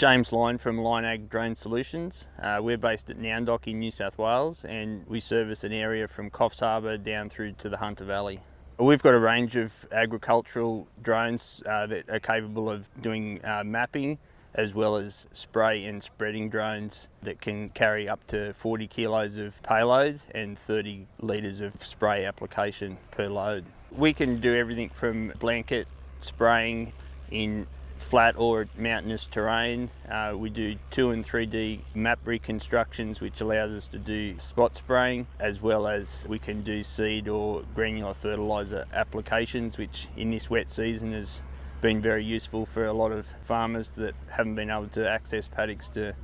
James Line from Line Ag Drone Solutions. Uh, we're based at Nowendoc in New South Wales and we service an area from Coffs Harbour down through to the Hunter Valley. We've got a range of agricultural drones uh, that are capable of doing uh, mapping as well as spray and spreading drones that can carry up to 40 kilos of payload and 30 litres of spray application per load. We can do everything from blanket spraying in flat or mountainous terrain. Uh, we do 2 and 3D map reconstructions which allows us to do spot spraying as well as we can do seed or granular fertiliser applications which in this wet season has been very useful for a lot of farmers that haven't been able to access paddocks to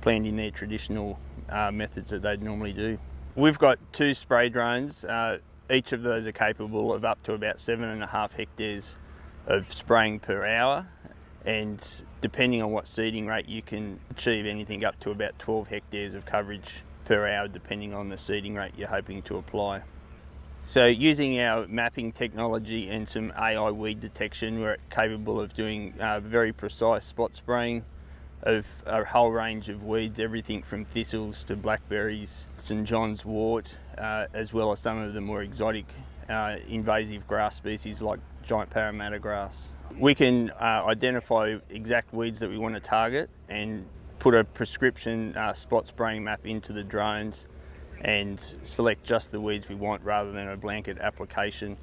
plant in their traditional uh, methods that they'd normally do. We've got two spray drones. Uh, each of those are capable of up to about seven and a half hectares of spraying per hour and depending on what seeding rate you can achieve anything up to about 12 hectares of coverage per hour depending on the seeding rate you're hoping to apply. So using our mapping technology and some AI weed detection we're capable of doing uh, very precise spot spraying of a whole range of weeds, everything from thistles to blackberries, St John's wort, uh, as well as some of the more exotic uh, invasive grass species like giant Parramatta grass. We can uh, identify exact weeds that we want to target and put a prescription uh, spot spraying map into the drones and select just the weeds we want rather than a blanket application.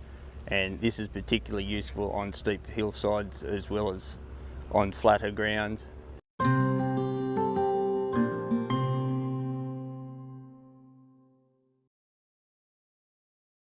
And this is particularly useful on steep hillsides as well as on flatter ground